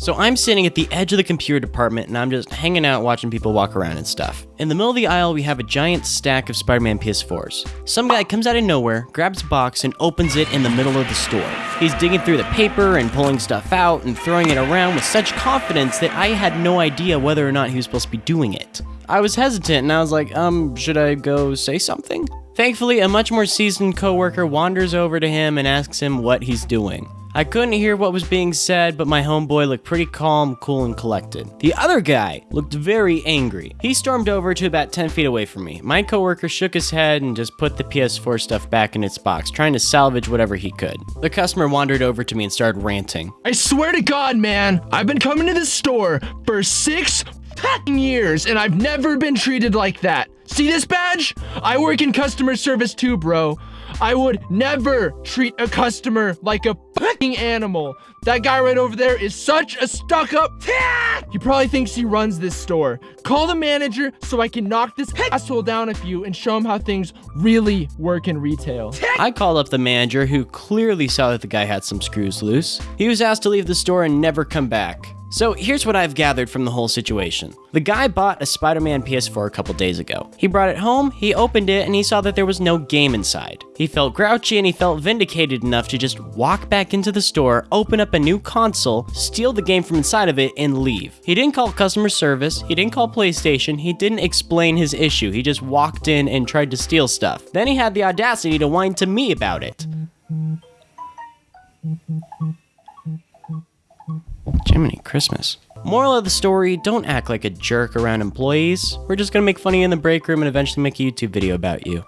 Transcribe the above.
So I'm sitting at the edge of the computer department and I'm just hanging out watching people walk around and stuff. In the middle of the aisle, we have a giant stack of Spider Man PS4s. Some guy comes out of nowhere, grabs a box, and opens it in the middle of the store. He's digging through the paper and pulling stuff out and throwing it around with such confidence that I had no idea whether or not he was supposed to be doing it. I was hesitant and I was like, um, should I go say something? Thankfully, a much more seasoned coworker wanders over to him and asks him what he's doing. I couldn't hear what was being said, but my homeboy looked pretty calm, cool, and collected. The other guy looked very angry. He stormed over to about 10 feet away from me. My coworker shook his head and just put the PS4 stuff back in its box, trying to salvage whatever he could. The customer wandered over to me and started ranting. I swear to God, man, I've been coming to this store for six years and I've never been treated like that. See this badge? I work in customer service too, bro. I would never treat a customer like a fucking animal. That guy right over there is such a stuck-up. He probably thinks he runs this store. Call the manager so I can knock this asshole down a few and show him how things really work in retail. I called up the manager, who clearly saw that the guy had some screws loose. He was asked to leave the store and never come back. So here's what I've gathered from the whole situation. The guy bought a Spider-Man PS4 a couple days ago. He brought it home, he opened it, and he saw that there was no game inside. He felt grouchy and he felt vindicated enough to just walk back into the store, open up a new console, steal the game from inside of it, and leave. He didn't call customer service, he didn't call PlayStation, he didn't explain his issue, he just walked in and tried to steal stuff. Then he had the audacity to whine to me about it. Jiminy Christmas. Moral of the story, don't act like a jerk around employees. We're just gonna make funny in the break room and eventually make a YouTube video about you.